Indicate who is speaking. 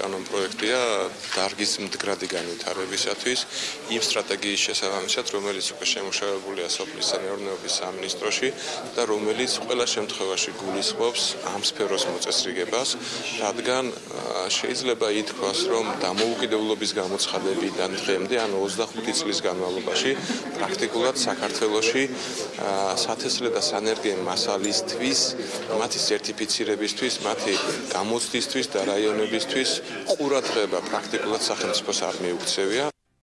Speaker 1: კანონ პროექტია დარგის მდგრადი განვითარებისათვის იმ სტრატეგიის შესაბამისად, რომელიც უკვე შემუშავებულია სოფლის სამეურნეობის სამინისტროში და რომელიც ყველა შემთხვევაში გულისხმობს ამ სფეროს მოწესრიგებას, რადგან შეიძლება ითქვას, რომ დამოუკიდებლობის გამოცხადებიდან დღემდე, ანუ 25 წლის განმავლობაში, პრაქტიკულად საქართველოში სათესლე და სანერგე მასალისთვის, მათი სერტიფიცირებისთვის, მათი გამოცდისთვის და რაიონებისთვის ყურადღება პრაქტიკულად სახელმწიფოს არ მიუქცევია.